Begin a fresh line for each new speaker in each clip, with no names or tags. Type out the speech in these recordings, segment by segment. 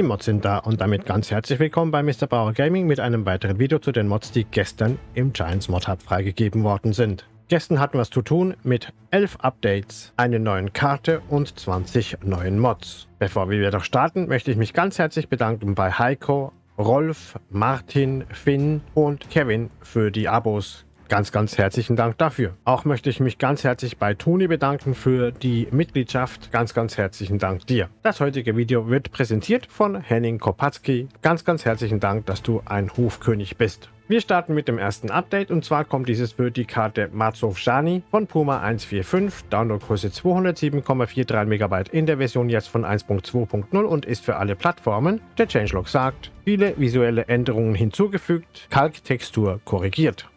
Die Mods sind da und damit ganz herzlich willkommen bei Mr. Bauer Gaming mit einem weiteren Video zu den Mods, die gestern im Giants Mod Hub freigegeben worden sind. Gestern hatten wir es zu tun mit 11 Updates, einer neuen Karte und 20 neuen Mods. Bevor wir jedoch starten, möchte ich mich ganz herzlich bedanken bei Heiko, Rolf, Martin, Finn und Kevin für die Abos. Ganz, ganz herzlichen Dank dafür. Auch möchte ich mich ganz herzlich bei Toni bedanken für die Mitgliedschaft. Ganz, ganz herzlichen Dank dir. Das heutige Video wird präsentiert von Henning Kopatzki. Ganz, ganz herzlichen Dank, dass du ein Hofkönig bist. Wir starten mit dem ersten Update und zwar kommt dieses für die Karte Marzov Shani von Puma 145, Downloadgröße 207,43 MB in der Version jetzt von 1.2.0 und ist für alle Plattformen. Der Changelog sagt, viele visuelle Änderungen hinzugefügt, Kalktextur korrigiert.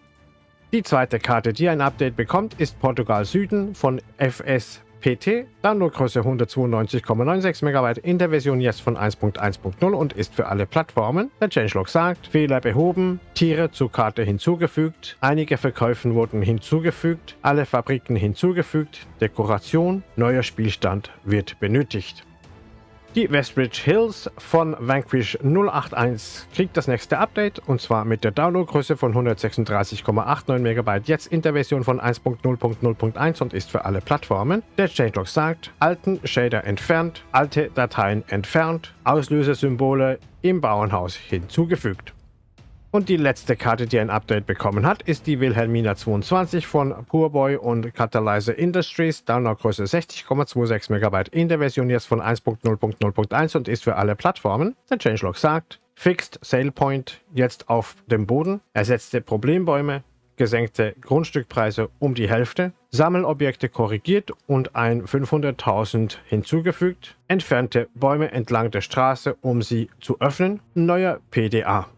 Die zweite Karte, die ein Update bekommt, ist Portugal Süden von FSPT, Downloadgröße 192,96 MB in der Version jetzt von 1.1.0 und ist für alle Plattformen. Der Changelog sagt, Fehler behoben, Tiere zur Karte hinzugefügt, einige Verkäufen wurden hinzugefügt, alle Fabriken hinzugefügt, Dekoration, neuer Spielstand wird benötigt. Die Westbridge Hills von Vanquish 081 kriegt das nächste Update und zwar mit der Downloadgröße von 136,89 MB jetzt in der Version von 1.0.0.1 und ist für alle Plattformen. Der Changelog sagt, alten Shader entfernt, alte Dateien entfernt, Auslösesymbole im Bauernhaus hinzugefügt. Und die letzte Karte, die ein Update bekommen hat, ist die Wilhelmina 22 von Poorboy und Catalyzer Industries, Downloadgröße 60,26 MB in der Version jetzt von 1.0.0.1 und ist für alle Plattformen. Der Changelog sagt, Fixed Sale Point jetzt auf dem Boden, ersetzte Problembäume, gesenkte Grundstückpreise um die Hälfte, Sammelobjekte korrigiert und ein 500.000 hinzugefügt, entfernte Bäume entlang der Straße, um sie zu öffnen, neuer PDA.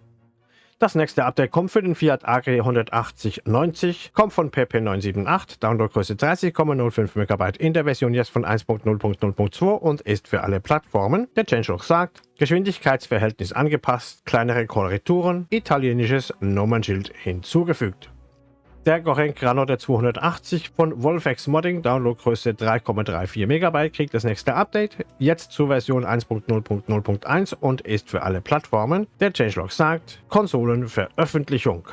Das nächste Update kommt für den Fiat Agri 18090, kommt von PP978, Downloadgröße 30,05 MB in der Version jetzt von 1.0.0.2 und ist für alle Plattformen. Der Changelog sagt, Geschwindigkeitsverhältnis angepasst, kleinere Korrekturen, italienisches Nummernschild hinzugefügt. Der Gorenk Granotte 280 von Wolfex Modding, Downloadgröße 3,34 MB, kriegt das nächste Update, jetzt zur Version 1.0.0.1 und ist für alle Plattformen. Der Changelog sagt, Konsolenveröffentlichung.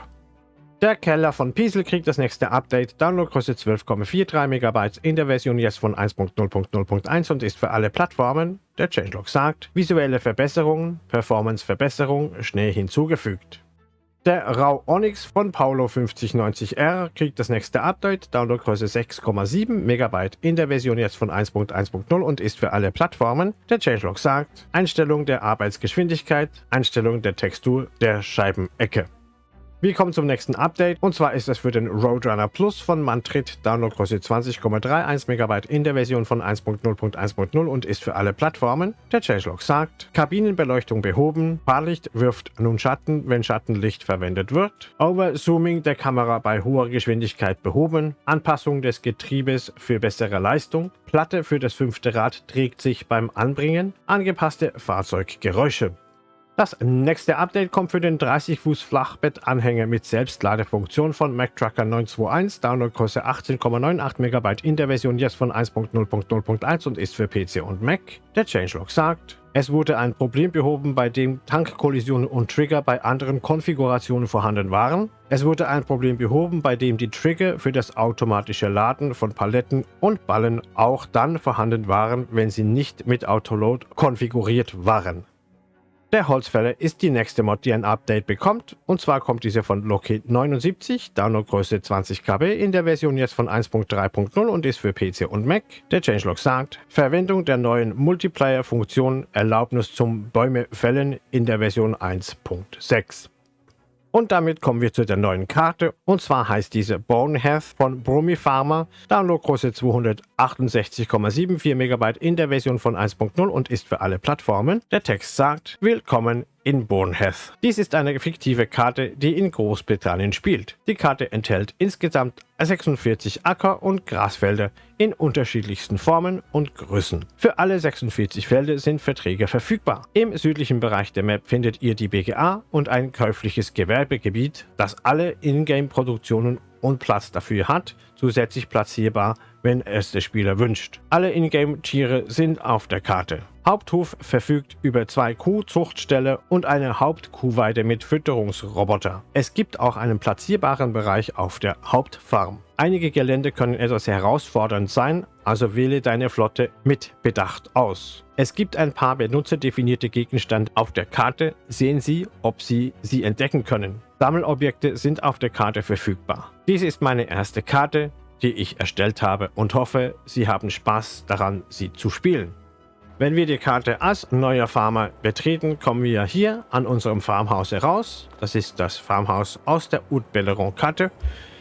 Der Keller von Piesel kriegt das nächste Update, Downloadgröße 12,43 MB in der Version jetzt von 1.0.0.1 und ist für alle Plattformen. Der Changelog sagt, visuelle Verbesserungen, Performance-Verbesserung, schnell hinzugefügt. Der RAW Onyx von Paulo 5090R kriegt das nächste Update, Downloadgröße 6,7 MB in der Version jetzt von 1.1.0 und ist für alle Plattformen. Der Changelog sagt, Einstellung der Arbeitsgeschwindigkeit, Einstellung der Textur der Scheibenecke. Wir kommen zum nächsten Update und zwar ist es für den Roadrunner Plus von Mantrit, Downloadgröße 20,31 MB in der Version von 1.0.1.0 und ist für alle Plattformen. Der Changelog sagt, Kabinenbeleuchtung behoben, Fahrlicht wirft nun Schatten, wenn Schattenlicht verwendet wird, Overzooming der Kamera bei hoher Geschwindigkeit behoben, Anpassung des Getriebes für bessere Leistung, Platte für das fünfte Rad trägt sich beim Anbringen, angepasste Fahrzeuggeräusche. Das nächste Update kommt für den 30 Fuß Flachbettanhänger mit Selbstladefunktion von MacTrucker 921, Downloadgröße 18,98 MB in der Version jetzt von 1.0.0.1 und ist für PC und Mac. Der Changelog sagt, es wurde ein Problem behoben, bei dem Tankkollisionen und Trigger bei anderen Konfigurationen vorhanden waren. Es wurde ein Problem behoben, bei dem die Trigger für das automatische Laden von Paletten und Ballen auch dann vorhanden waren, wenn sie nicht mit Autoload konfiguriert waren. Der Holzfäller ist die nächste Mod, die ein Update bekommt. Und zwar kommt diese von Loki 79, Downloadgröße 20 KB in der Version jetzt von 1.3.0 und ist für PC und Mac. Der Changelog sagt, Verwendung der neuen Multiplayer-Funktion Erlaubnis zum Bäume fällen in der Version 1.6. Und damit kommen wir zu der neuen Karte. Und zwar heißt diese Boneheath von Bromi Pharma. Downloadgröße 268,74 MB in der Version von 1.0 und ist für alle Plattformen. Der Text sagt, Willkommen in Bournemouth. Dies ist eine fiktive Karte, die in Großbritannien spielt. Die Karte enthält insgesamt 46 Acker- und Grasfelder in unterschiedlichsten Formen und Größen. Für alle 46 Felder sind Verträge verfügbar. Im südlichen Bereich der Map findet ihr die BGA und ein käufliches Gewerbegebiet, das alle Ingame-Produktionen und Platz dafür hat, zusätzlich platzierbar, wenn es der Spieler wünscht. Alle Ingame-Tiere sind auf der Karte. Haupthof verfügt über zwei Kuhzuchtställe und eine Hauptkuhweide mit Fütterungsroboter. Es gibt auch einen platzierbaren Bereich auf der Hauptfarm. Einige Gelände können etwas herausfordernd sein, also wähle deine Flotte mit Bedacht aus. Es gibt ein paar benutzerdefinierte Gegenstände auf der Karte, sehen Sie, ob Sie sie entdecken können. Sammelobjekte sind auf der Karte verfügbar. Dies ist meine erste Karte, die ich erstellt habe und hoffe, Sie haben Spaß daran, sie zu spielen. Wenn wir die Karte als neuer Farmer betreten, kommen wir hier an unserem Farmhaus heraus. Das ist das Farmhaus aus der Haute-Belleron-Karte.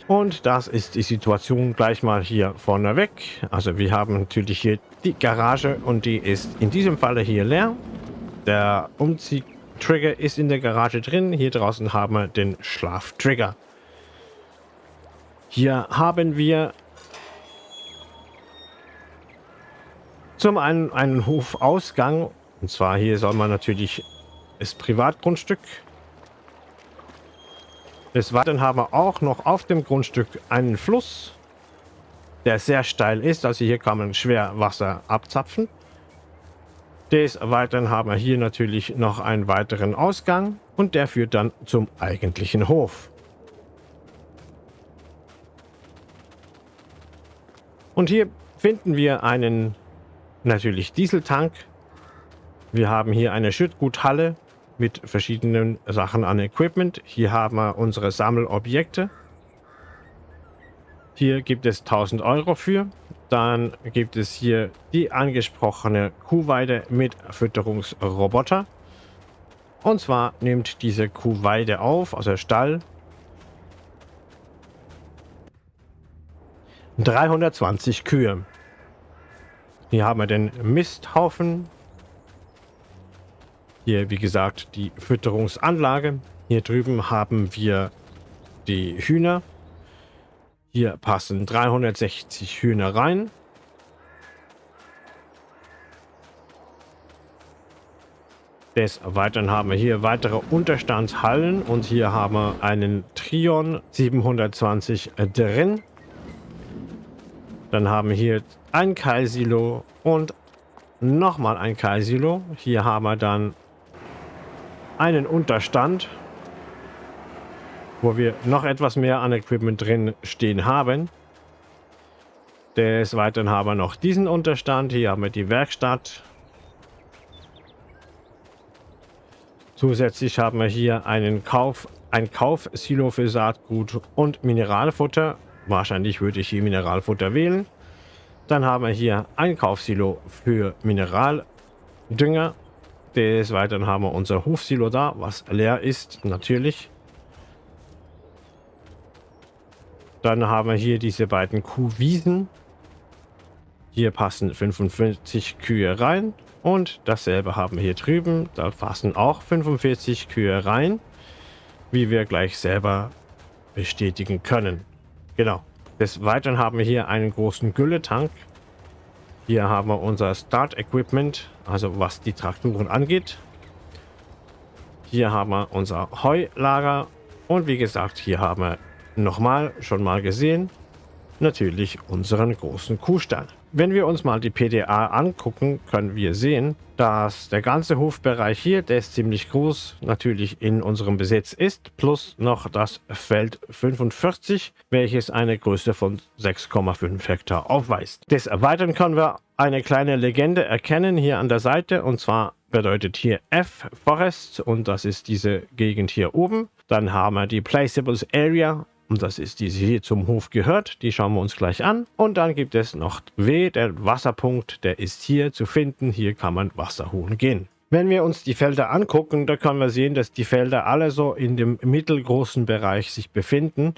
Und das ist die Situation gleich mal hier vorne weg. Also wir haben natürlich hier die Garage und die ist in diesem Falle hier leer. Der Umziehtrigger ist in der Garage drin. Hier draußen haben wir den Schlaftrigger. Hier haben wir Zum einen einen Hofausgang. Und zwar hier soll man natürlich das Privatgrundstück. Des Weiteren haben wir auch noch auf dem Grundstück einen Fluss, der sehr steil ist. Also hier kann man schwer Wasser abzapfen. Des Weiteren haben wir hier natürlich noch einen weiteren Ausgang und der führt dann zum eigentlichen Hof. Und hier finden wir einen natürlich Dieseltank. Wir haben hier eine Schüttguthalle mit verschiedenen Sachen an Equipment. Hier haben wir unsere Sammelobjekte. Hier gibt es 1000 Euro für. Dann gibt es hier die angesprochene Kuhweide mit Fütterungsroboter. Und zwar nimmt diese Kuhweide auf, also Stall, 320 Kühe. Hier haben wir den Misthaufen. Hier, wie gesagt, die Fütterungsanlage. Hier drüben haben wir die Hühner. Hier passen 360 Hühner rein. Des Weiteren haben wir hier weitere Unterstandshallen und hier haben wir einen Trion 720 drin. Dann haben wir hier ein Keilsilo und nochmal ein Keilsilo. Hier haben wir dann einen Unterstand, wo wir noch etwas mehr an Equipment drin stehen haben. Des Weiteren haben wir noch diesen Unterstand. Hier haben wir die Werkstatt. Zusätzlich haben wir hier einen Kauf, ein Kaufsilo für Saatgut und Mineralfutter. Wahrscheinlich würde ich hier Mineralfutter wählen. Dann haben wir hier ein Kaufsilo für Mineraldünger. Des Weiteren haben wir unser Hofsilo da, was leer ist, natürlich. Dann haben wir hier diese beiden Kuhwiesen. Hier passen 45 Kühe rein. Und dasselbe haben wir hier drüben. Da passen auch 45 Kühe rein. Wie wir gleich selber bestätigen können. Genau. Des Weiteren haben wir hier einen großen Gülletank. Hier haben wir unser Start Equipment, also was die Traktoren angeht. Hier haben wir unser Heulager und wie gesagt, hier haben wir nochmal schon mal gesehen, natürlich unseren großen Kuhstall. Wenn wir uns mal die PDA angucken, können wir sehen, dass der ganze Hofbereich hier, der ist ziemlich groß, natürlich in unserem Besitz ist, plus noch das Feld 45, welches eine Größe von 6,5 Hektar aufweist. Des Erweitern können wir eine kleine Legende erkennen hier an der Seite und zwar bedeutet hier F Forest und das ist diese Gegend hier oben. Dann haben wir die Placeables Area und das ist diese hier zum Hof gehört. Die schauen wir uns gleich an. Und dann gibt es noch W, der Wasserpunkt. Der ist hier zu finden. Hier kann man Wasser holen gehen. Wenn wir uns die Felder angucken, da können wir sehen, dass die Felder alle so in dem mittelgroßen Bereich sich befinden.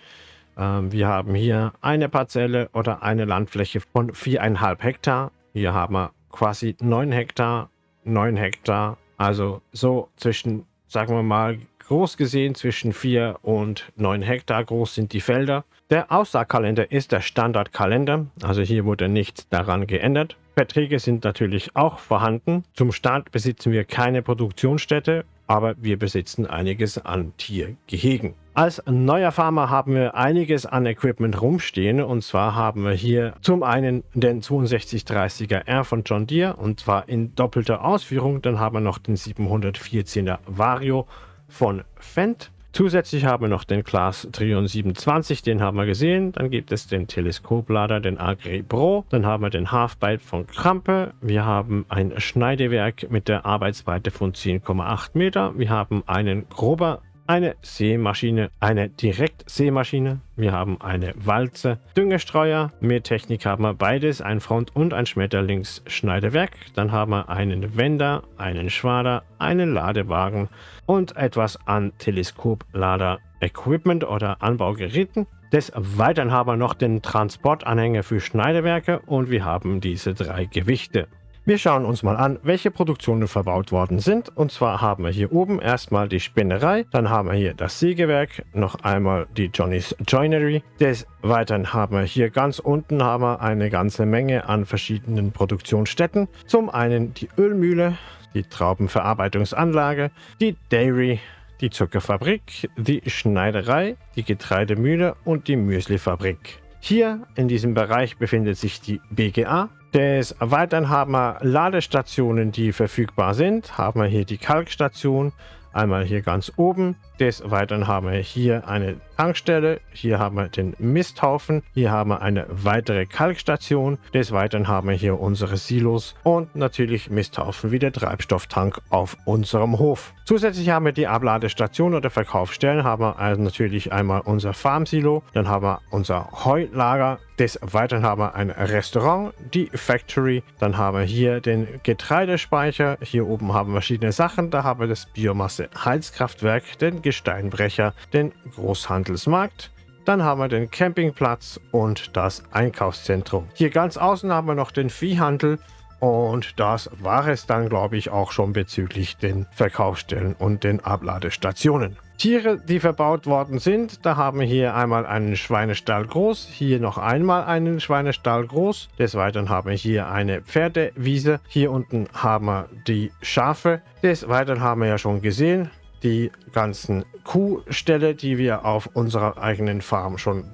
Ähm, wir haben hier eine Parzelle oder eine Landfläche von 4,5 Hektar. Hier haben wir quasi 9 Hektar, 9 Hektar. Also so zwischen, sagen wir mal, Groß gesehen zwischen 4 und 9 Hektar groß sind die Felder. Der Aussaagkalender ist der Standardkalender, also hier wurde nichts daran geändert. Verträge sind natürlich auch vorhanden. Zum Start besitzen wir keine Produktionsstätte, aber wir besitzen einiges an Tiergehegen. Als neuer Farmer haben wir einiges an Equipment rumstehen und zwar haben wir hier zum einen den 6230er R von John Deere und zwar in doppelter Ausführung. Dann haben wir noch den 714er Vario von Fendt. Zusätzlich haben wir noch den Class Trion 27, den haben wir gesehen. Dann gibt es den Teleskoplader, den Agri Pro. Dann haben wir den Halfbyte von Krampe. Wir haben ein Schneidewerk mit der Arbeitsbreite von 10,8 Meter. Wir haben einen grober eine Sämaschine, eine Direktsämaschine. Wir haben eine Walze, Düngestreuer. Mit Technik haben wir beides, ein Front- und ein Schmetterlingsschneidewerk. Dann haben wir einen Wender, einen Schwader, einen Ladewagen und etwas an Teleskoplader-Equipment oder Anbaugeräten. Des Weiteren haben wir noch den Transportanhänger für Schneidewerke und wir haben diese drei Gewichte. Wir schauen uns mal an, welche Produktionen verbaut worden sind. Und zwar haben wir hier oben erstmal die Spinnerei, dann haben wir hier das Sägewerk, noch einmal die Johnny's Joinery. Des Weiteren haben wir hier ganz unten haben wir eine ganze Menge an verschiedenen Produktionsstätten. Zum einen die Ölmühle, die Traubenverarbeitungsanlage, die Dairy, die Zuckerfabrik, die Schneiderei, die Getreidemühle und die Müslifabrik. Hier in diesem Bereich befindet sich die BGA, des Weiteren haben wir Ladestationen, die verfügbar sind. Haben wir hier die Kalkstation, einmal hier ganz oben. Des Weiteren haben wir hier eine Tankstelle, hier haben wir den Misthaufen, hier haben wir eine weitere Kalkstation. Des Weiteren haben wir hier unsere Silos und natürlich Misthaufen wie der Treibstofftank auf unserem Hof. Zusätzlich haben wir die Abladestation oder Verkaufsstellen, haben wir also natürlich einmal unser Farmsilo, dann haben wir unser Heulager, des Weiteren haben wir ein Restaurant, die Factory, dann haben wir hier den Getreidespeicher, hier oben haben wir verschiedene Sachen, da haben wir das Biomasse Heizkraftwerk, den Gesteinbrecher, den Großhandelsmarkt, dann haben wir den Campingplatz und das Einkaufszentrum. Hier ganz außen haben wir noch den Viehhandel und das war es dann, glaube ich, auch schon bezüglich den Verkaufsstellen und den Abladestationen. Tiere, die verbaut worden sind, da haben wir hier einmal einen Schweinestall groß, hier noch einmal einen Schweinestall groß. Des Weiteren haben wir hier eine Pferdewiese. Hier unten haben wir die Schafe. Des Weiteren haben wir ja schon gesehen, die ganzen Kuhställe, die wir auf unserer eigenen Farm schon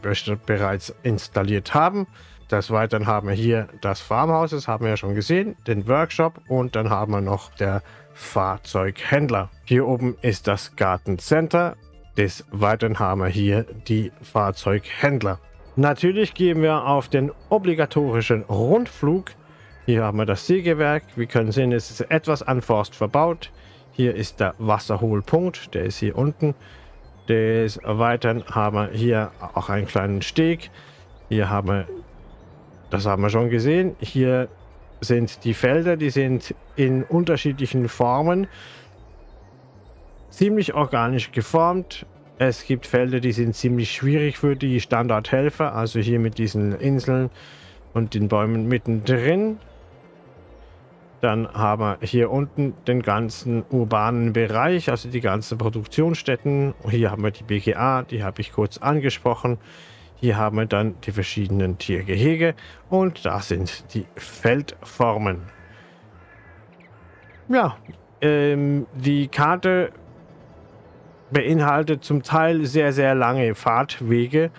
bereits installiert haben. Des Weiteren haben wir hier das Farmhaus, das haben wir ja schon gesehen, den Workshop und dann haben wir noch der Fahrzeughändler. Hier oben ist das Gartencenter. Des Weiteren haben wir hier die Fahrzeughändler. Natürlich gehen wir auf den obligatorischen Rundflug. Hier haben wir das Sägewerk. Wir können sehen, es ist etwas an Forst verbaut. Hier ist der Wasserholpunkt, der ist hier unten. Des Weiteren haben wir hier auch einen kleinen Steg. Hier haben wir, das haben wir schon gesehen, hier sind die Felder, die sind in unterschiedlichen Formen ziemlich organisch geformt. Es gibt Felder, die sind ziemlich schwierig für die Standardhelfer, also hier mit diesen Inseln und den Bäumen mittendrin. Dann haben wir hier unten den ganzen urbanen Bereich, also die ganzen Produktionsstätten. Hier haben wir die BGA, die habe ich kurz angesprochen. Hier haben wir dann die verschiedenen Tiergehege und da sind die Feldformen. Ja, ähm, die Karte beinhaltet zum Teil sehr, sehr lange Fahrtwege.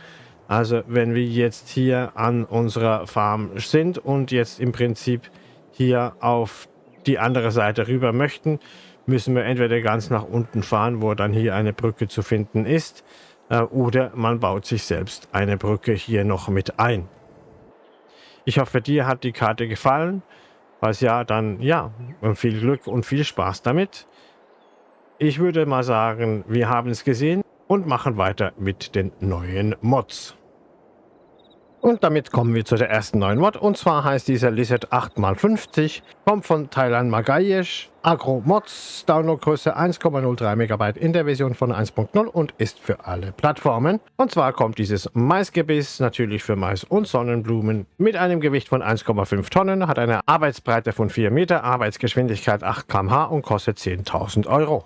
Also wenn wir jetzt hier an unserer Farm sind und jetzt im Prinzip hier auf die andere Seite rüber möchten, müssen wir entweder ganz nach unten fahren, wo dann hier eine Brücke zu finden ist, äh, oder man baut sich selbst eine Brücke hier noch mit ein. Ich hoffe, dir hat die Karte gefallen. Falls ja, dann ja, viel Glück und viel Spaß damit. Ich würde mal sagen, wir haben es gesehen und machen weiter mit den neuen Mods. Und damit kommen wir zu der ersten neuen Mod. Und zwar heißt dieser Lizard 8x50, kommt von Thailand Magayesh, Agro Mods, Downloadgröße 1,03 MB in der Version von 1.0 und ist für alle Plattformen. Und zwar kommt dieses Maisgebiss natürlich für Mais und Sonnenblumen mit einem Gewicht von 1,5 Tonnen, hat eine Arbeitsbreite von 4 Meter, Arbeitsgeschwindigkeit 8 km/h und kostet 10.000 Euro.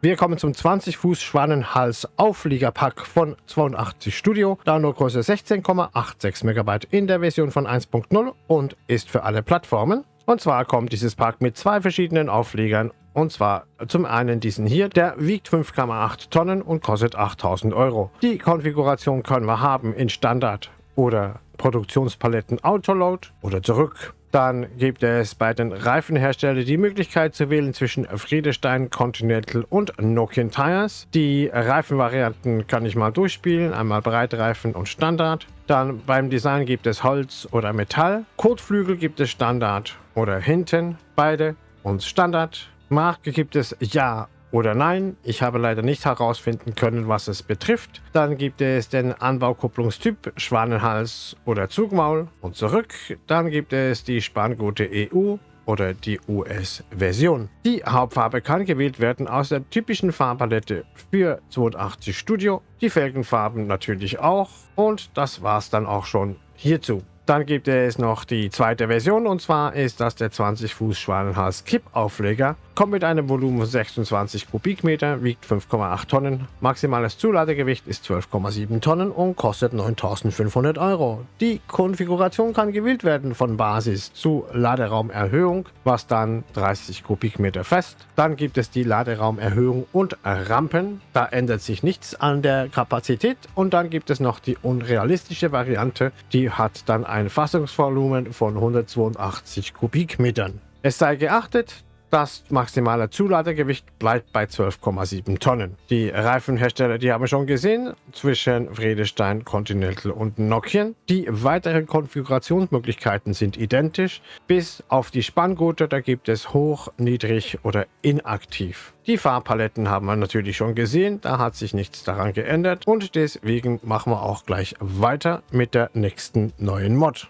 Wir kommen zum 20 Fuß Schwanenhals Aufliegerpack von 82 Studio. Downloadgröße 16,86 MB in der Version von 1.0 und ist für alle Plattformen. Und zwar kommt dieses Pack mit zwei verschiedenen Auflegern Und zwar zum einen diesen hier, der wiegt 5,8 Tonnen und kostet 8000 Euro. Die Konfiguration können wir haben in Standard oder Produktionspaletten Autoload oder zurück. Dann gibt es bei den Reifenherstellern die Möglichkeit zu wählen zwischen Friedestein, Continental und Nokian Tires. Die Reifenvarianten kann ich mal durchspielen, einmal Breitreifen und Standard. Dann beim Design gibt es Holz oder Metall. Kotflügel gibt es Standard oder hinten, beide und Standard. Marke gibt es Ja oder Nein. Ich habe leider nicht herausfinden können, was es betrifft. Dann gibt es den Anbaukupplungstyp Schwanenhals oder Zugmaul und zurück. Dann gibt es die Spangute EU oder die US-Version. Die Hauptfarbe kann gewählt werden aus der typischen Farbpalette für 82 Studio. Die Felgenfarben natürlich auch. Und das war's dann auch schon hierzu. Dann gibt es noch die zweite Version und zwar ist das der 20 Fuß Schwanenhals Kippaufleger. Kommt mit einem Volumen von 26 Kubikmeter, wiegt 5,8 Tonnen. Maximales Zuladegewicht ist 12,7 Tonnen und kostet 9500 Euro. Die Konfiguration kann gewählt werden von Basis zu Laderaumerhöhung, was dann 30 Kubikmeter fest. Dann gibt es die Laderaumerhöhung und Rampen. Da ändert sich nichts an der Kapazität. Und dann gibt es noch die unrealistische Variante. Die hat dann ein Fassungsvolumen von 182 Kubikmetern. Es sei geachtet, das maximale Zuladegewicht bleibt bei 12,7 Tonnen. Die Reifenhersteller, die haben wir schon gesehen, zwischen Friedestein, Continental und Nokian. Die weiteren Konfigurationsmöglichkeiten sind identisch, bis auf die Spanngurte, da gibt es hoch, niedrig oder inaktiv. Die Farbpaletten haben wir natürlich schon gesehen, da hat sich nichts daran geändert und deswegen machen wir auch gleich weiter mit der nächsten neuen Mod.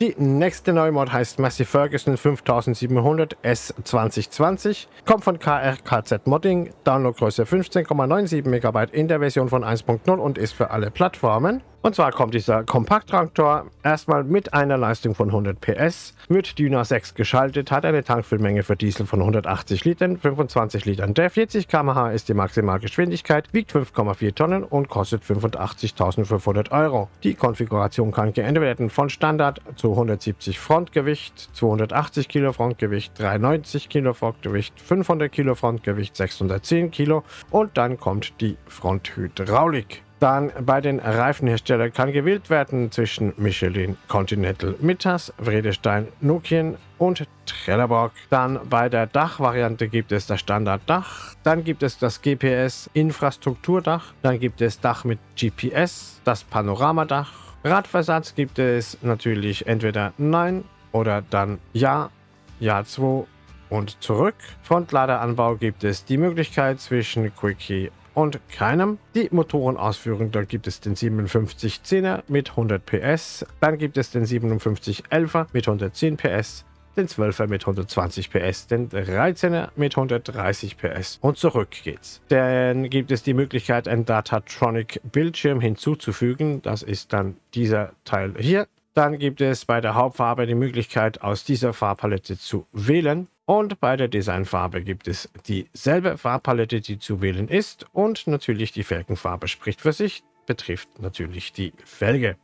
Die nächste neue Mod heißt Massive Ferguson 5700 S 2020, kommt von KRKZ Modding, Downloadgröße 15,97 MB in der Version von 1.0 und ist für alle Plattformen. Und zwar kommt dieser Kompakttraktor erstmal mit einer Leistung von 100 PS, wird Dyna 6 geschaltet, hat eine Tankfüllmenge für Diesel von 180 Litern, 25 Litern der 40 km/h ist die Maximalgeschwindigkeit, wiegt 5,4 Tonnen und kostet 85.500 Euro. Die Konfiguration kann geändert werden von Standard zu 170 Frontgewicht, 280 Kilo Frontgewicht, 390 Kilo Frontgewicht, 500 Kilo Frontgewicht, 610 Kilo und dann kommt die Fronthydraulik. Dann bei den Reifenherstellern kann gewählt werden zwischen Michelin, Continental, Mittas, Vredestein, Nokian und Trelleborg. Dann bei der Dachvariante gibt es das Standarddach. Dann gibt es das GPS Infrastrukturdach. Dann gibt es Dach mit GPS, das Panoramadach. Radversatz gibt es natürlich entweder Nein oder dann Ja, Ja 2 und zurück. Frontladeranbau gibt es die Möglichkeit zwischen Quickie und keinem. Die Motorenausführung, da gibt es den 5710er mit 100 PS, dann gibt es den 5711er mit 110 PS, den 12er mit 120 PS, den 13er mit 130 PS und zurück geht's. Dann gibt es die Möglichkeit, einen Datatronic Bildschirm hinzuzufügen. Das ist dann dieser Teil hier. Dann gibt es bei der Hauptfarbe die Möglichkeit, aus dieser Farbpalette zu wählen. Und bei der Designfarbe gibt es dieselbe Farbpalette, die zu wählen ist. Und natürlich die Felgenfarbe spricht für sich, betrifft natürlich die Felge.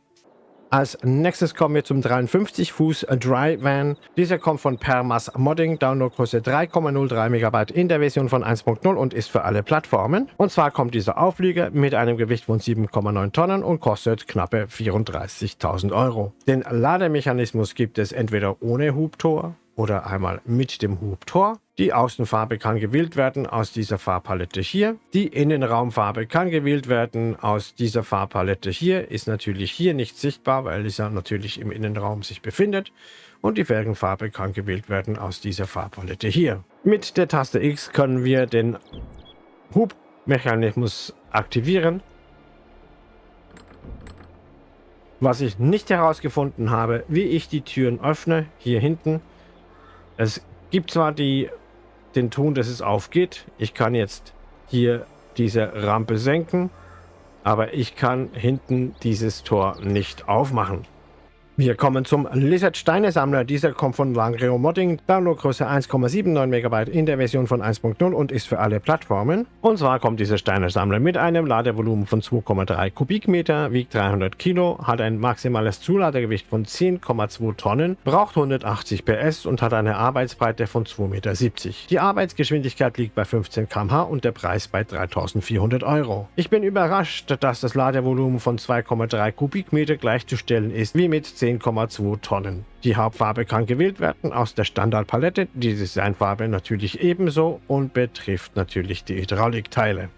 Als nächstes kommen wir zum 53 Fuß Dry Van. Dieser kommt von Permas Modding, Downloadgröße 3,03 MB in der Version von 1.0 und ist für alle Plattformen. Und zwar kommt dieser Auflieger mit einem Gewicht von 7,9 Tonnen und kostet knappe 34.000 Euro. Den Lademechanismus gibt es entweder ohne Hubtor oder einmal mit dem Hubtor. Die Außenfarbe kann gewählt werden aus dieser Farbpalette hier. Die Innenraumfarbe kann gewählt werden aus dieser Farbpalette hier. Ist natürlich hier nicht sichtbar, weil es ja natürlich im Innenraum sich befindet. Und die Felgenfarbe kann gewählt werden aus dieser Farbpalette hier. Mit der Taste X können wir den Hubmechanismus aktivieren. Was ich nicht herausgefunden habe, wie ich die Türen öffne, hier hinten, es gibt zwar die, den Ton, dass es aufgeht. Ich kann jetzt hier diese Rampe senken, aber ich kann hinten dieses Tor nicht aufmachen. Wir kommen zum Lizard Steine Sammler. Dieser kommt von Langreo Modding. Downloadgröße 1,79 MB in der Version von 1.0 und ist für alle Plattformen. Und zwar kommt dieser Steine Sammler mit einem Ladevolumen von 2,3 Kubikmeter, wiegt 300 Kilo, hat ein maximales Zuladegewicht von 10,2 Tonnen, braucht 180 PS und hat eine Arbeitsbreite von 2,70 Meter. Die Arbeitsgeschwindigkeit liegt bei 15 km/h und der Preis bei 3400 Euro. Ich bin überrascht, dass das Ladevolumen von 2,3 Kubikmeter gleichzustellen ist wie mit 10 10,2 Tonnen. Die Hauptfarbe kann gewählt werden aus der Standardpalette, die Designfarbe natürlich ebenso und betrifft natürlich die Hydraulikteile.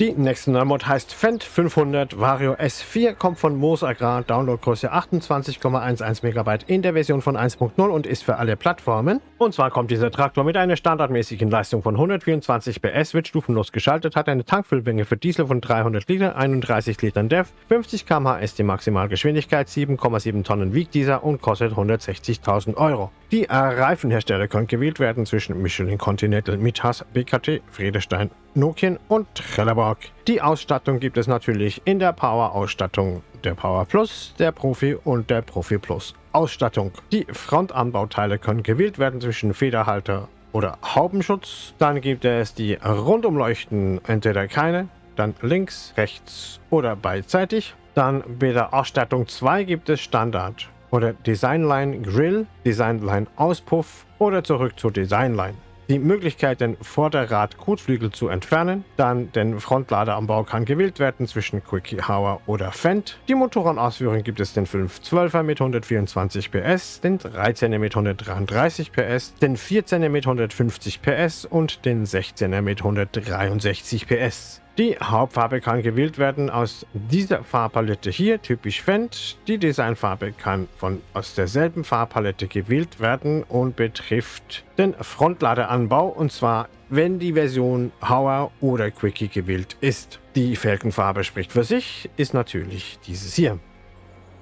Die nächste Neumod heißt Fendt 500 Vario S4, kommt von Moos Agrar, Downloadgröße 28,11 MB in der Version von 1.0 und ist für alle Plattformen. Und zwar kommt dieser Traktor mit einer standardmäßigen Leistung von 124 PS, wird stufenlos geschaltet, hat eine Tankfüllmenge für Diesel von 300 Liter, 31 Litern DEF, 50 km/h ist die Maximalgeschwindigkeit, 7,7 Tonnen wiegt dieser und kostet 160.000 Euro. Die Reifenhersteller können gewählt werden zwischen Michelin Continental, Mitas, BKT, Friedestein Nokian und Trelleborg. Die Ausstattung gibt es natürlich in der Power-Ausstattung der Power Plus, der Profi und der Profi Plus Ausstattung. Die Frontanbauteile können gewählt werden zwischen Federhalter oder Haubenschutz. Dann gibt es die Rundumleuchten, entweder keine, dann links, rechts oder beidseitig. Dann bei der Ausstattung 2 gibt es Standard oder Designline Grill, Designline Auspuff oder zurück zur Designline die Möglichkeit, den Vorderrad-Kotflügel zu entfernen. Dann den Frontlader am Bau kann gewählt werden zwischen Quickie Hauer oder Fendt. Die Motorenausführung gibt es den 512er mit 124 PS, den 13er mit 133 PS, den 14er mit 150 PS und den 16er mit 163 PS. Die Hauptfarbe kann gewählt werden aus dieser Farbpalette hier, typisch Fendt. Die Designfarbe kann von aus derselben Farbpalette gewählt werden und betrifft den Frontladeranbau und zwar wenn die Version Hauer oder Quickie gewählt ist. Die Felgenfarbe spricht für sich, ist natürlich dieses hier.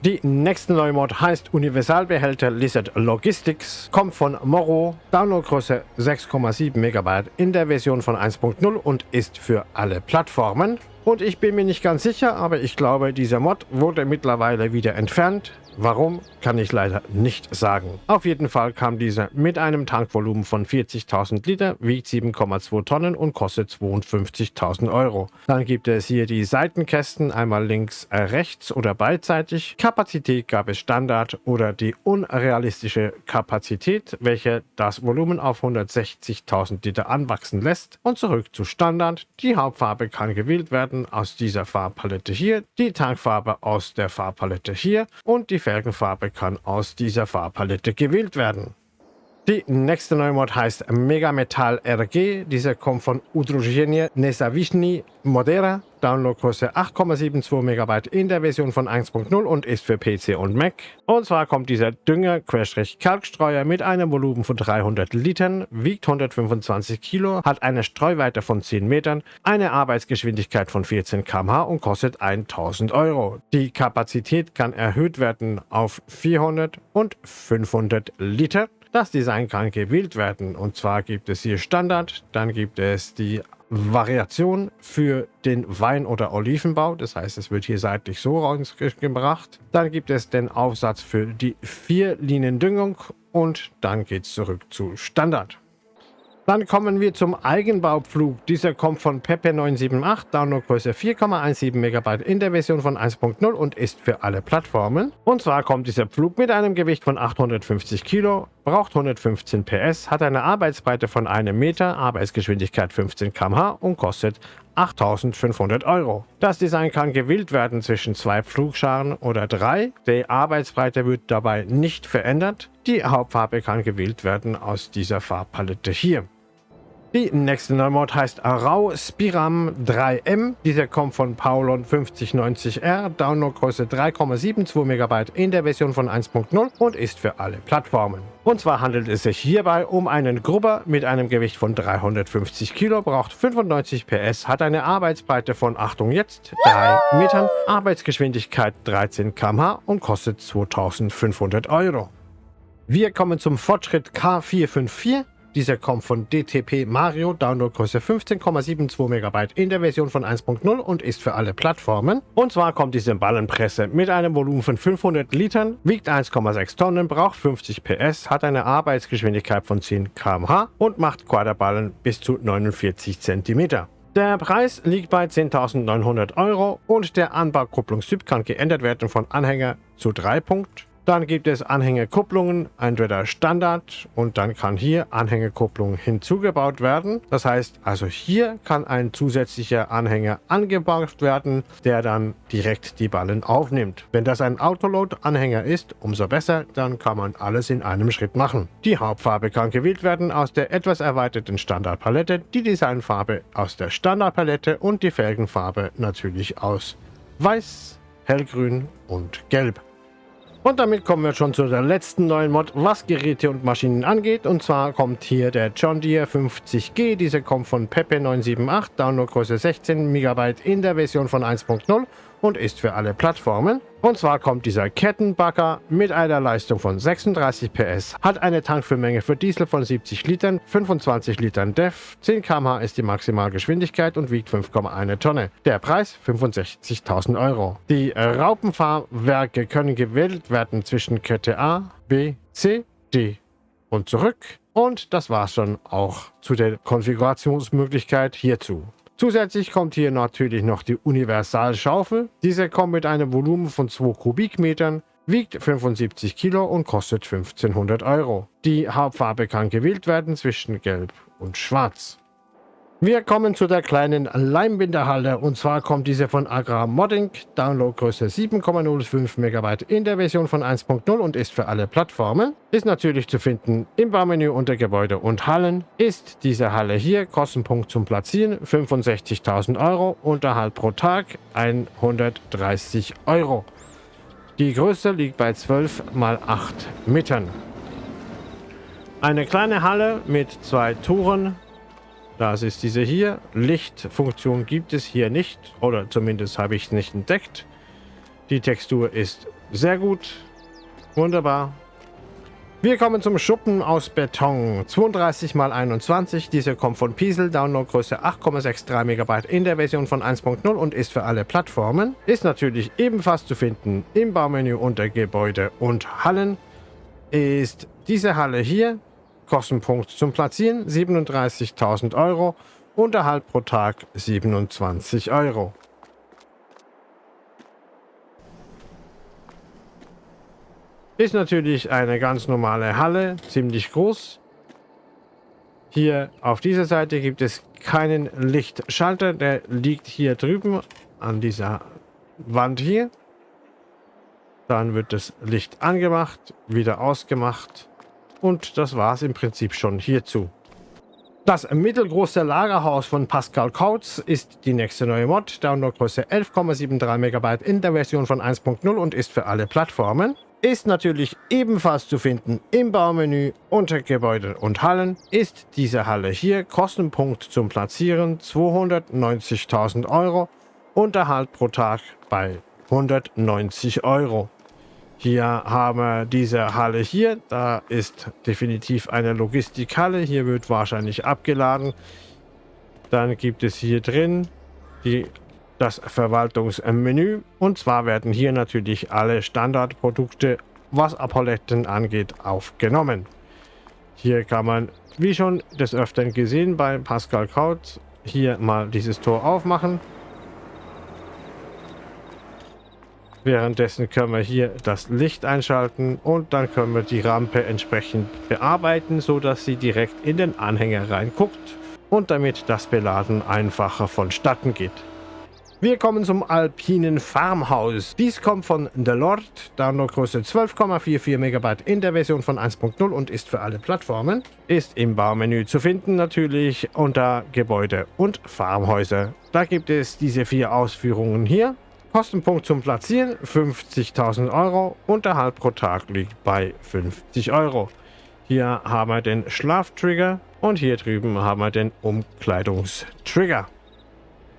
Die nächste neue Mod heißt Universalbehälter Lizard Logistics, kommt von Moro, Downloadgröße 6,7 MB in der Version von 1.0 und ist für alle Plattformen. Und ich bin mir nicht ganz sicher, aber ich glaube, dieser Mod wurde mittlerweile wieder entfernt. Warum, kann ich leider nicht sagen. Auf jeden Fall kam dieser mit einem Tankvolumen von 40.000 Liter, wiegt 7,2 Tonnen und kostet 52.000 Euro. Dann gibt es hier die Seitenkästen, einmal links, äh, rechts oder beidseitig. Kapazität gab es Standard oder die unrealistische Kapazität, welche das Volumen auf 160.000 Liter anwachsen lässt. Und zurück zu Standard. Die Hauptfarbe kann gewählt werden aus dieser Farbpalette hier, die Tankfarbe aus der Farbpalette hier und die Felgenfarbe kann aus dieser Farbpalette gewählt werden. Die nächste neue Mod heißt Mega Metal RG. Dieser kommt von Udruzhenie Nesavishny Modera. Downloadgröße 8,72 MB in der Version von 1.0 und ist für PC und Mac. Und zwar kommt dieser Dünger Kalkstreuer mit einem Volumen von 300 Litern, wiegt 125 Kilo, hat eine Streuweite von 10 Metern, eine Arbeitsgeschwindigkeit von 14 km/h und kostet 1000 Euro. Die Kapazität kann erhöht werden auf 400 und 500 Liter. Das Design kann gewählt werden und zwar gibt es hier Standard, dann gibt es die Variation für den Wein- oder Olivenbau. Das heißt, es wird hier seitlich so rausgebracht. Dann gibt es den Aufsatz für die vier Linien Düngung und dann geht es zurück zu Standard. Dann kommen wir zum Eigenbaupflug. Dieser kommt von Pepe 978, Downloadgröße 4,17 MB in der Version von 1.0 und ist für alle Plattformen. Und zwar kommt dieser Pflug mit einem Gewicht von 850 Kilo, braucht 115 PS, hat eine Arbeitsbreite von einem Meter, Arbeitsgeschwindigkeit 15 km/h und kostet 8500 Euro. Das Design kann gewählt werden zwischen zwei Pflugscharen oder drei. Die Arbeitsbreite wird dabei nicht verändert. Die Hauptfarbe kann gewählt werden aus dieser Farbpalette hier. Die nächste Neumod heißt Rau Spiram 3M. Dieser kommt von Paulon 5090R, Downloadgröße 3,72 MB in der Version von 1.0 und ist für alle Plattformen. Und zwar handelt es sich hierbei um einen Grubber mit einem Gewicht von 350 Kilo, braucht 95 PS, hat eine Arbeitsbreite von, Achtung jetzt, 3 Metern, Arbeitsgeschwindigkeit 13 km/h und kostet 2500 Euro. Wir kommen zum Fortschritt K454. Dieser kommt von DTP Mario, Downloadgröße 15,72 MB in der Version von 1.0 und ist für alle Plattformen. Und zwar kommt diese Ballenpresse mit einem Volumen von 500 Litern, wiegt 1,6 Tonnen, braucht 50 PS, hat eine Arbeitsgeschwindigkeit von 10 km/h und macht Quaderballen bis zu 49 cm. Der Preis liegt bei 10.900 Euro und der Anbaukupplungstyp kann geändert werden von Anhänger zu 3 Punkt dann gibt es Anhängerkupplungen, entweder Standard und dann kann hier Anhängerkupplung hinzugebaut werden. Das heißt, also hier kann ein zusätzlicher Anhänger angebaut werden, der dann direkt die Ballen aufnimmt. Wenn das ein Autoload-Anhänger ist, umso besser, dann kann man alles in einem Schritt machen. Die Hauptfarbe kann gewählt werden aus der etwas erweiterten Standardpalette, die Designfarbe aus der Standardpalette und die Felgenfarbe natürlich aus Weiß, Hellgrün und Gelb. Und damit kommen wir schon zu der letzten neuen Mod, was Geräte und Maschinen angeht. Und zwar kommt hier der John Deere 50G. Diese kommt von Pepe978, Downloadgröße 16 MB in der Version von 1.0 und ist für alle Plattformen. Und zwar kommt dieser Kettenbagger mit einer Leistung von 36 PS, hat eine Tankfüllmenge für Diesel von 70 Litern, 25 Litern DEF, 10 km/h ist die Maximalgeschwindigkeit und wiegt 5,1 Tonne. Der Preis 65.000 Euro. Die Raupenfahrwerke können gewählt werden zwischen Kette A, B, C, D und zurück. Und das war schon auch zu der Konfigurationsmöglichkeit hierzu. Zusätzlich kommt hier natürlich noch die Universalschaufel. Diese kommt mit einem Volumen von 2 Kubikmetern, wiegt 75 Kilo und kostet 1500 Euro. Die Hauptfarbe kann gewählt werden zwischen Gelb und Schwarz. Wir kommen zu der kleinen Leimbinderhalle und zwar kommt diese von Agra Modding, Downloadgröße 7,05 MB in der Version von 1.0 und ist für alle Plattformen. Ist natürlich zu finden im Baumenü unter Gebäude und Hallen. Ist diese Halle hier, Kostenpunkt zum Platzieren 65.000 Euro, Unterhalt pro Tag 130 Euro. Die Größe liegt bei 12 x 8 Metern. Eine kleine Halle mit zwei Touren das ist diese hier. Lichtfunktion gibt es hier nicht. Oder zumindest habe ich es nicht entdeckt. Die Textur ist sehr gut. Wunderbar. Wir kommen zum Schuppen aus Beton. 32 x 21. Diese kommt von Piesel. Downloadgröße 8,63 MB in der Version von 1.0 und ist für alle Plattformen. Ist natürlich ebenfalls zu finden im Baumenü unter Gebäude und Hallen. Ist diese Halle hier Kostenpunkt zum Platzieren 37.000 Euro, Unterhalt pro Tag 27 Euro. Ist natürlich eine ganz normale Halle, ziemlich groß. Hier auf dieser Seite gibt es keinen Lichtschalter, der liegt hier drüben an dieser Wand hier. Dann wird das Licht angemacht, wieder ausgemacht. Und das war es im Prinzip schon hierzu. Das mittelgroße Lagerhaus von Pascal Kautz ist die nächste neue Mod, Downloadgröße 11,73 MB in der Version von 1.0 und ist für alle Plattformen. Ist natürlich ebenfalls zu finden im Baumenü unter Gebäude und Hallen. Ist diese Halle hier, Kostenpunkt zum Platzieren 290.000 Euro, Unterhalt pro Tag bei 190 Euro. Hier haben wir diese Halle hier. Da ist definitiv eine Logistikhalle. Hier wird wahrscheinlich abgeladen. Dann gibt es hier drin die, das Verwaltungsmenü. Und zwar werden hier natürlich alle Standardprodukte, was Apolletten angeht, aufgenommen. Hier kann man, wie schon des Öfteren gesehen bei Pascal Kraut, hier mal dieses Tor aufmachen. Währenddessen können wir hier das Licht einschalten und dann können wir die Rampe entsprechend bearbeiten, so dass sie direkt in den Anhänger reinguckt und damit das Beladen einfacher vonstatten geht. Wir kommen zum alpinen Farmhaus. Dies kommt von The Lord, Downloadgröße 12,44 MB in der Version von 1.0 und ist für alle Plattformen. Ist im Baumenü zu finden natürlich unter Gebäude und Farmhäuser. Da gibt es diese vier Ausführungen hier. Kostenpunkt zum Platzieren 50.000 Euro. Unterhalt pro Tag liegt bei 50 Euro. Hier haben wir den Schlaftrigger und hier drüben haben wir den Umkleidungstrigger.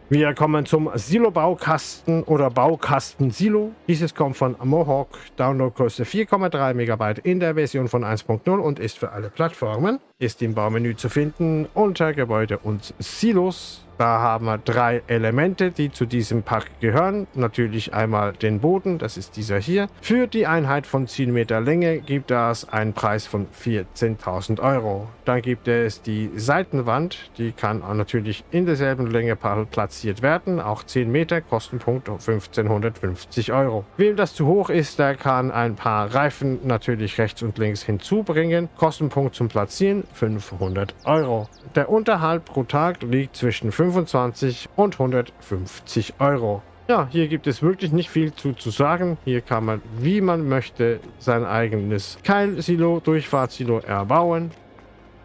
Wir kommen zum Silo-Baukasten oder Baukasten-Silo. Dieses kommt von Mohawk, Downloadgröße 4,3 MB in der Version von 1.0 und ist für alle Plattformen. Ist im Baumenü zu finden unter Gebäude und Silos. Da haben wir drei Elemente, die zu diesem Pack gehören. Natürlich einmal den Boden, das ist dieser hier. Für die Einheit von 10 Meter Länge gibt es einen Preis von 14.000 Euro. Dann gibt es die Seitenwand, die kann natürlich in derselben Länge platziert werden. Auch 10 Meter, Kostenpunkt 1550 Euro. Wem das zu hoch ist, der kann ein paar Reifen natürlich rechts und links hinzubringen. Kostenpunkt zum Platzieren 500 Euro. Der Unterhalt pro Tag liegt zwischen 5 25 und 150 Euro. Ja, hier gibt es wirklich nicht viel zu, zu sagen. Hier kann man, wie man möchte, sein eigenes Keilsilo, Durchfahrtsilo erbauen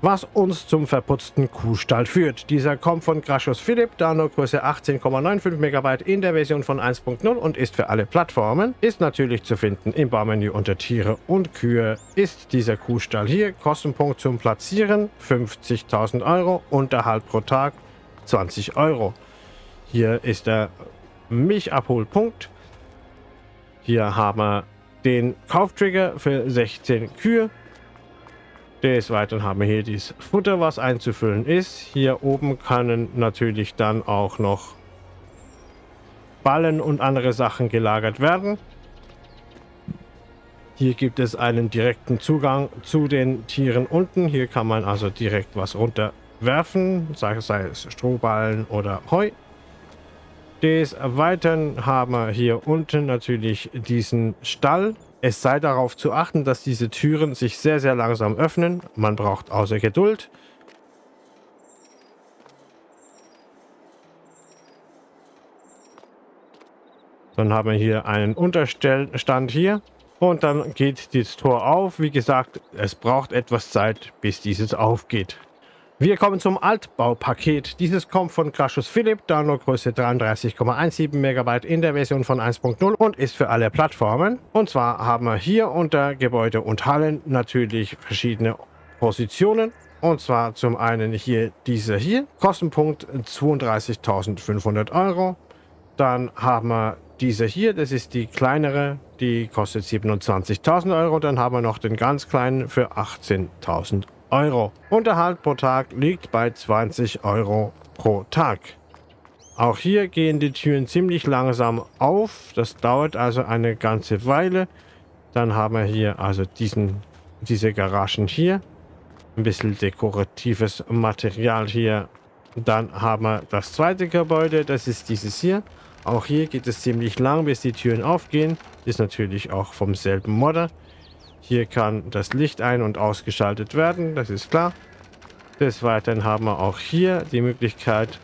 was uns zum verputzten Kuhstall führt. Dieser kommt von Grashus Philipp, Downloadgröße 18,95 MB in der Version von 1.0 und ist für alle Plattformen. Ist natürlich zu finden im Baumenü unter Tiere und Kühe. Ist dieser Kuhstall hier, Kostenpunkt zum Platzieren 50.000 Euro, Unterhalt pro Tag 20 Euro. Hier ist der Milchabholpunkt. Hier haben wir den Kauftrigger für 16 Kühe. Des Weiteren haben wir hier das Futter, was einzufüllen ist. Hier oben können natürlich dann auch noch Ballen und andere Sachen gelagert werden. Hier gibt es einen direkten Zugang zu den Tieren unten. Hier kann man also direkt was runter werfen, sei es Strohballen oder Heu. Des Weiteren haben wir hier unten natürlich diesen Stall. Es sei darauf zu achten, dass diese Türen sich sehr, sehr langsam öffnen. Man braucht außer Geduld. Dann haben wir hier einen Unterstellstand hier. Und dann geht das Tor auf. Wie gesagt, es braucht etwas Zeit, bis dieses aufgeht. Wir kommen zum Altbaupaket. Dieses kommt von Crashus Philipp, Downloadgröße 33,17 MB in der Version von 1.0 und ist für alle Plattformen. Und zwar haben wir hier unter Gebäude und Hallen natürlich verschiedene Positionen. Und zwar zum einen hier dieser hier, Kostenpunkt 32.500 Euro. Dann haben wir diese hier, das ist die kleinere, die kostet 27.000 Euro. Dann haben wir noch den ganz kleinen für 18.000 Euro. Unterhalt pro Tag liegt bei 20 Euro pro Tag. Auch hier gehen die Türen ziemlich langsam auf. Das dauert also eine ganze Weile. Dann haben wir hier also diesen, diese Garagen hier. Ein bisschen dekoratives Material hier. Dann haben wir das zweite Gebäude. Das ist dieses hier. Auch hier geht es ziemlich lang, bis die Türen aufgehen. Ist natürlich auch vom selben Modder. Hier kann das Licht ein- und ausgeschaltet werden, das ist klar. Des Weiteren haben wir auch hier die Möglichkeit,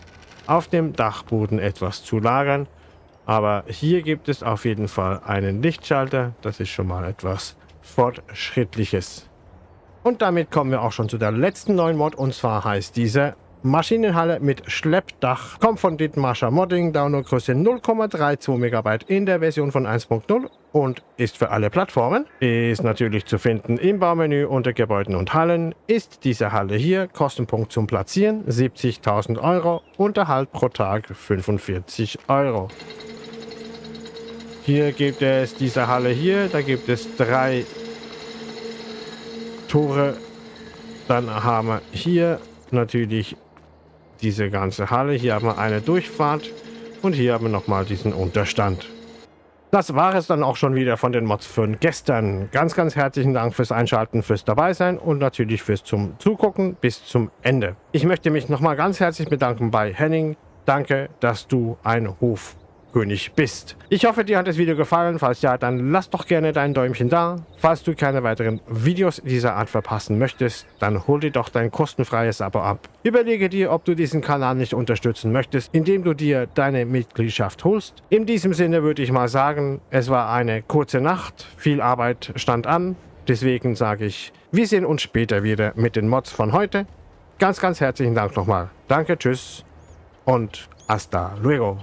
auf dem Dachboden etwas zu lagern. Aber hier gibt es auf jeden Fall einen Lichtschalter. Das ist schon mal etwas Fortschrittliches. Und damit kommen wir auch schon zu der letzten neuen Mod. Und zwar heißt diese Maschinenhalle mit Schleppdach. Kommt von Dithmarscher Modding, Downloadgröße 0,32 MB in der Version von 1.0 und ist für alle Plattformen. Ist natürlich zu finden im Baumenü unter Gebäuden und Hallen. Ist diese Halle hier, Kostenpunkt zum Platzieren 70.000 Euro, Unterhalt pro Tag 45 Euro. Hier gibt es diese Halle hier, da gibt es drei Tore. Dann haben wir hier natürlich diese ganze Halle. Hier haben wir eine Durchfahrt und hier haben wir nochmal diesen Unterstand. Das war es dann auch schon wieder von den Mods für gestern. Ganz, ganz herzlichen Dank fürs Einschalten, fürs Dabeisein und natürlich fürs zum Zugucken bis zum Ende. Ich möchte mich nochmal ganz herzlich bedanken bei Henning. Danke, dass du ein Hof König bist. Ich hoffe, dir hat das Video gefallen. Falls ja, dann lass doch gerne dein Däumchen da. Falls du keine weiteren Videos dieser Art verpassen möchtest, dann hol dir doch dein kostenfreies Abo ab. Überlege dir, ob du diesen Kanal nicht unterstützen möchtest, indem du dir deine Mitgliedschaft holst. In diesem Sinne würde ich mal sagen, es war eine kurze Nacht, viel Arbeit stand an. Deswegen sage ich, wir sehen uns später wieder mit den Mods von heute. Ganz, ganz herzlichen Dank nochmal. Danke, tschüss und hasta luego.